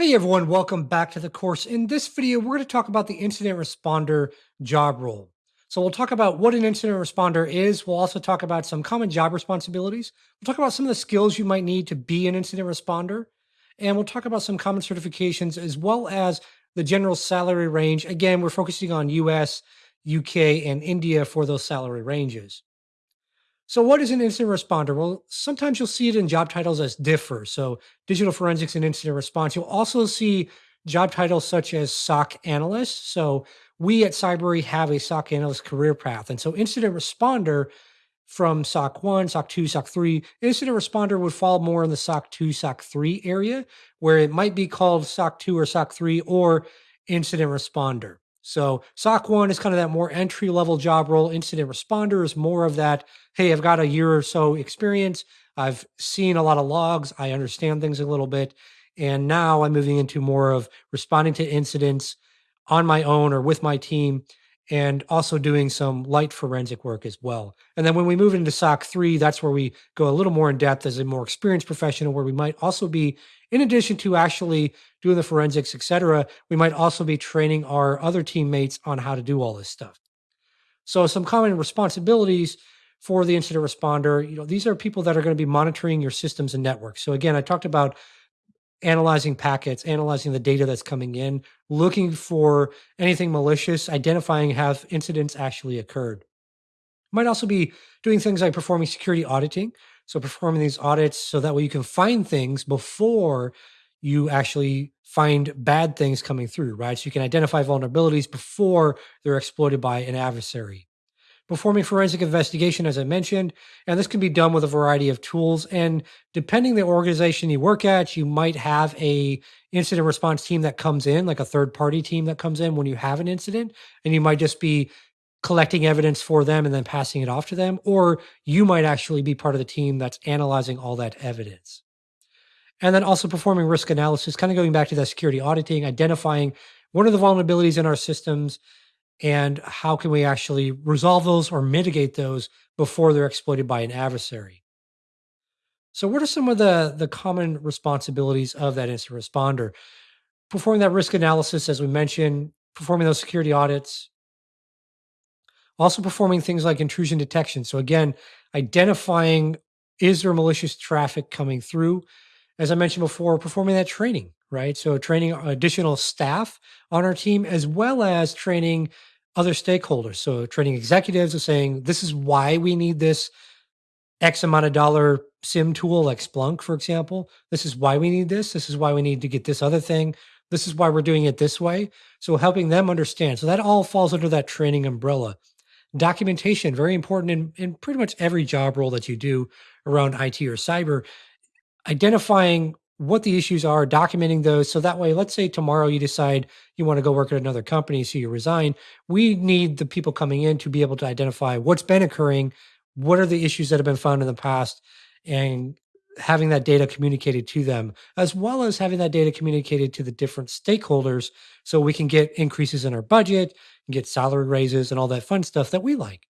Hey everyone, welcome back to the course. In this video, we're going to talk about the incident responder job role. So we'll talk about what an incident responder is. We'll also talk about some common job responsibilities. We'll talk about some of the skills you might need to be an incident responder. And we'll talk about some common certifications as well as the general salary range. Again, we're focusing on US, UK, and India for those salary ranges. So, what is an incident responder? Well, sometimes you'll see it in job titles as DFIR. So, digital forensics and incident response. You'll also see job titles such as SOC analyst. So, we at Cybrary have a SOC analyst career path. And so, incident responder from SOC 1, SOC 2, SOC 3, incident responder would fall more in the SOC 2, SOC 3 area, where it might be called SOC 2 or SOC 3 or incident responder. So SOC 1 is kind of that more entry level job role. Incident responder is more of that, hey, I've got a year or so experience. I've seen a lot of logs. I understand things a little bit. And now I'm moving into more of responding to incidents on my own or with my team and also doing some light forensic work as well. And then when we move into SOC 3, that's where we go a little more in depth as a more experienced professional, where we might also be in addition to actually doing the forensics, et cetera, we might also be training our other teammates on how to do all this stuff. So some common responsibilities for the incident responder, you know, these are people that are going to be monitoring your systems and networks. So again, I talked about analyzing packets, analyzing the data that's coming in, looking for anything malicious, identifying have incidents actually occurred. Might also be doing things like performing security auditing. So performing these audits so that way you can find things before you actually find bad things coming through, right? So you can identify vulnerabilities before they're exploited by an adversary. Performing forensic investigation, as I mentioned, and this can be done with a variety of tools. And depending the organization you work at, you might have a incident response team that comes in, like a third party team that comes in when you have an incident, and you might just be collecting evidence for them and then passing it off to them, or you might actually be part of the team that's analyzing all that evidence. And then also performing risk analysis, kind of going back to that security auditing, identifying what are the vulnerabilities in our systems and how can we actually resolve those or mitigate those before they're exploited by an adversary. So, what are some of the, the common responsibilities of that incident responder? Performing that risk analysis, as we mentioned, performing those security audits, also performing things like intrusion detection. So again, identifying is there malicious traffic coming through? As I mentioned before, performing that training, right? So training additional staff on our team as well as training other stakeholders. So training executives are saying this is why we need this X amount of dollar SIEM tool like Splunk, for example. This is why we need this. This is why we need to get this other thing. This is why we're doing it this way. So helping them understand. So that all falls under that training umbrella. Documentation, very important in, in pretty much every job role that you do around IT or cyber. Identifying what the issues are, documenting those. So that way, let's say tomorrow you decide you want to go work at another company, so you resign. We need the people coming in to be able to identify what's been occurring, what are the issues that have been found in the past, and having that data communicated to them, as well as having that data communicated to the different stakeholders so we can get increases in our budget, and get salary raises, and all that fun stuff that we like.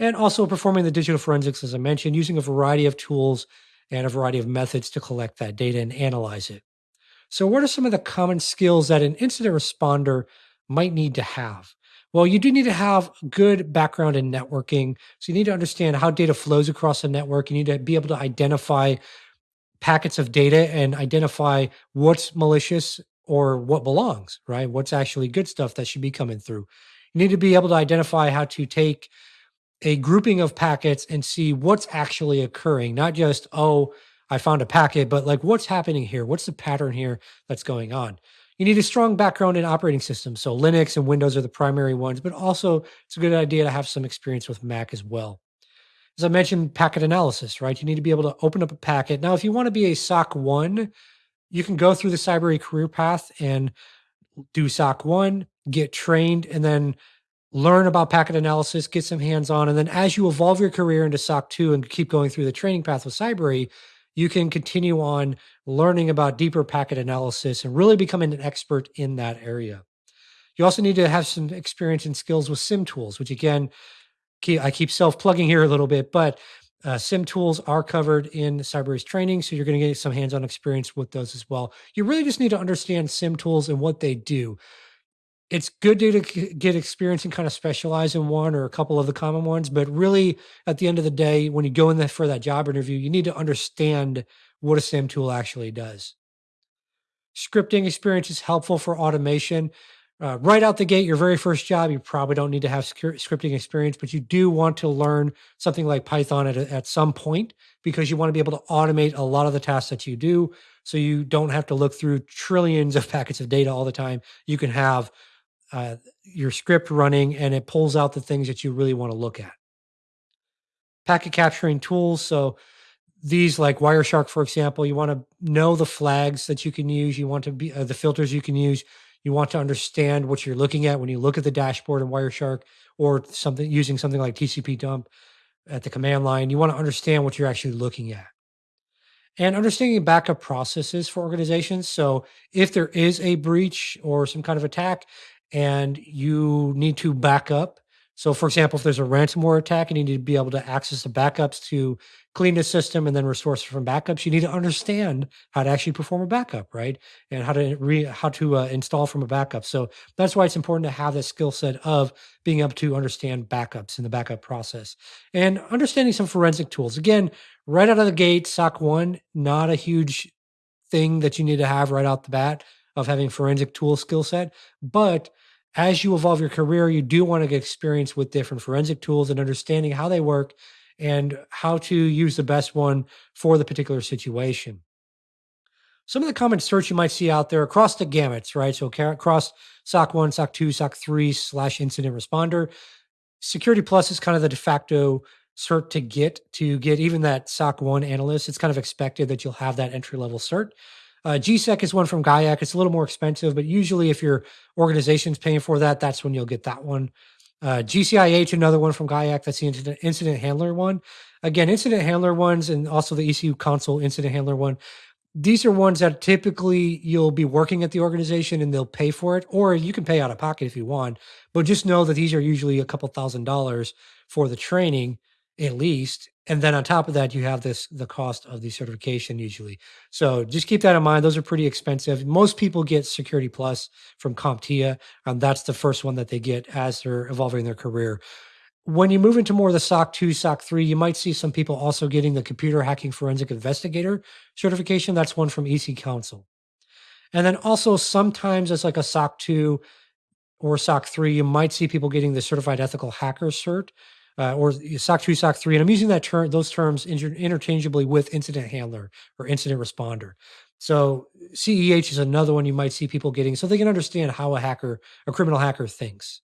And also performing the digital forensics, as I mentioned, using a variety of tools and a variety of methods to collect that data and analyze it. So, what are some of the common skills that an incident responder might need to have? Well, you do need to have good background in networking. So, you need to understand how data flows across the network. You need to be able to identify packets of data and identify what's malicious or what belongs, right? What's actually good stuff that should be coming through. You need to be able to identify how to take a grouping of packets and see what's actually occurring, not just, oh, I found a packet, but like what's happening here? What's the pattern here that's going on? You need a strong background in operating systems. So Linux and Windows are the primary ones, but also it's a good idea to have some experience with Mac as well. As I mentioned, packet analysis, right? You need to be able to open up a packet. Now, if you want to be a SOC 1, you can go through the Cybrary career path and do SOC 1, get trained, and then learn about packet analysis, get some hands on. And then as you evolve your career into SOC 2 and keep going through the training path with Cybrary, you can continue on learning about deeper packet analysis and really becoming an expert in that area. You also need to have some experience and skills with SIEM tools, which again, I keep self plugging here a little bit, but Uh, SIEM tools are covered in Cybrary's training, so you're going to get some hands-on experience with those as well. You really just need to understand SIEM tools and what they do. It's good to get experience and kind of specialize in one or a couple of the common ones, but really, at the end of the day, when you go in there for that job interview, you need to understand what a SIEM tool actually does. Scripting experience is helpful for automation. Uh, right out the gate, your very first job, you probably don't need to have scripting experience, but you do want to learn something like Python at, at some point because you want to be able to automate a lot of the tasks that you do. So you don't have to look through trillions of packets of data all the time. You can have uh, your script running and it pulls out the things that you really want to look at. Packet capturing tools. So these like Wireshark, for example, you want to know the flags that you can use. You want to be uh, the filters you can use. You want to understand what you're looking at when you look at the dashboard in Wireshark or something using something like tcpdump at the command line. You want to understand what you're actually looking at. And understanding backup processes for organizations. So if there is a breach or some kind of attack and you need to back up, so, for example, if there's a ransomware attack and you need to be able to access the backups to clean the system and then restore from backups, you need to understand how to actually perform a backup, right? And how to re, how to uh, install from a backup. So that's why it's important to have that skill set of being able to understand backups in the backup process and understanding some forensic tools. Again, right out of the gate, SOC one, not a huge thing that you need to have right out the bat of having forensic tool skill set, but as you evolve your career, you do want to get experience with different forensic tools and understanding how they work and how to use the best one for the particular situation. Some of the common certs you might see out there across the gamuts, right? So across SOC 1, SOC 2, SOC 3 slash incident responder. Security Plus is kind of the de facto cert to get to get even that SOC 1 analyst. It's kind of expected that you'll have that entry level cert. Uh, GSEC is one from GIAC. It's a little more expensive, but usually if your organization's paying for that, that's when you'll get that one. Uh, GCIH, another one from GIAC. That's the incident, incident handler one. Again, incident handler ones and also the EC Council incident handler one. These are ones that typically you'll be working at the organization and they'll pay for it, or you can pay out of pocket if you want. But just know that these are usually a couple thousand dollars for the training at least. And then on top of that, you have this the cost of the certification usually. So just keep that in mind. Those are pretty expensive. Most people get Security Plus from CompTIA, and that's the first one that they get as they're evolving their career. When you move into more of the SOC 2, SOC 3, you might see some people also getting the Computer Hacking Forensic Investigator certification. That's one from EC Council. And then also sometimes it's like a SOC 2 or SOC 3, you might see people getting the Certified Ethical Hacker cert uh, or SOC 2, SOC 3. And I'm using that term, those terms inter- interchangeably with incident handler or incident responder. So CEH is another one you might see people getting so they can understand how a hacker, a criminal hacker thinks.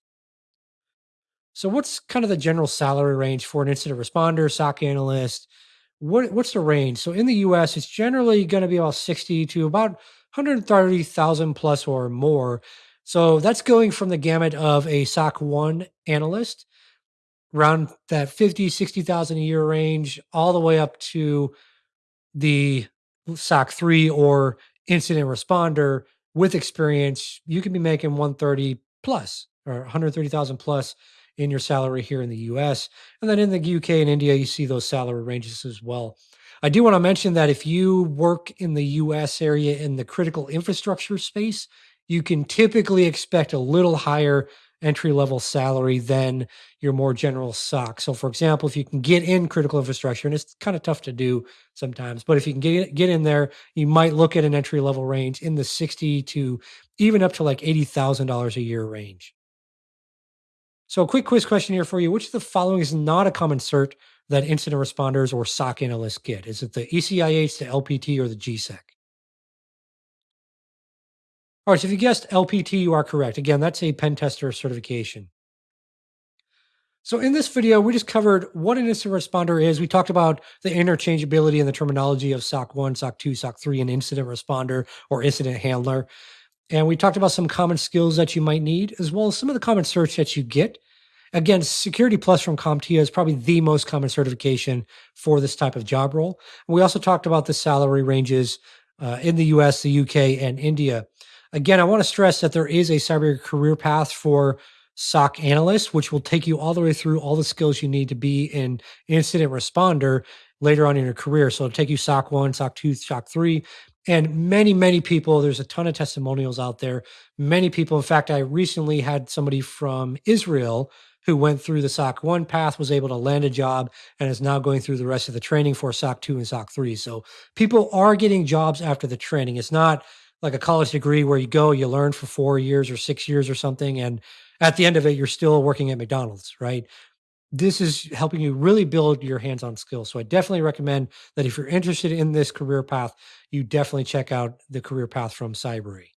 So what's kind of the general salary range for an incident responder, SOC analyst? What, what's the range? So in the US, it's generally going to be about 60 to about 130,000 plus or more. So that's going from the gamut of a SOC 1 analyst around that 50, 60,000 a year range, all the way up to the SOC 3 or incident responder with experience, you can be making 130 plus or 130,000 plus in your salary here in the US. And then in the UK and India, you see those salary ranges as well. I do want to mention that if you work in the US area in the critical infrastructure space, you can typically expect a little higher entry level salary than your more general SOC. So, for example, if you can get in critical infrastructure, and it's kind of tough to do sometimes, but if you can get get in there, you might look at an entry level range in the sixty to even up to like eighty thousand dollars a year range. So, a quick quiz question here for you: Which of the following is not a common cert that incident responders or SOC analysts get? Is it the ECIH, the LPT, or the GSEC? All right, so if you guessed LPT, you are correct. Again, that's a pen tester certification. So in this video, we just covered what an incident responder is. We talked about the interchangeability and the terminology of SOC 1, SOC 2, SOC 3, and incident responder or incident handler. And we talked about some common skills that you might need, as well as some of the common certs that you get. Again, Security Plus from CompTIA is probably the most common certification for this type of job role. We also talked about the salary ranges uh, in the US, the UK, and India. Again, I want to stress that there is a Cybrary career path for SOC analyst, which will take you all the way through all the skills you need to be an incident responder later on in your career. So it'll take you SOC 1, SOC 2, SOC 3. And many, many people, there's a ton of testimonials out there. Many people, in fact, I recently had somebody from Israel who went through the SOC 1 path, was able to land a job, and is now going through the rest of the training for SOC 2 and SOC 3. So people are getting jobs after the training. It's not like a college degree where you go, you learn for four years or six years or something. And at the end of it, you're still working at McDonald's, right? This is helping you really build your hands on skills. So I definitely recommend that if you're interested in this career path, you definitely check out the career path from Cybrary.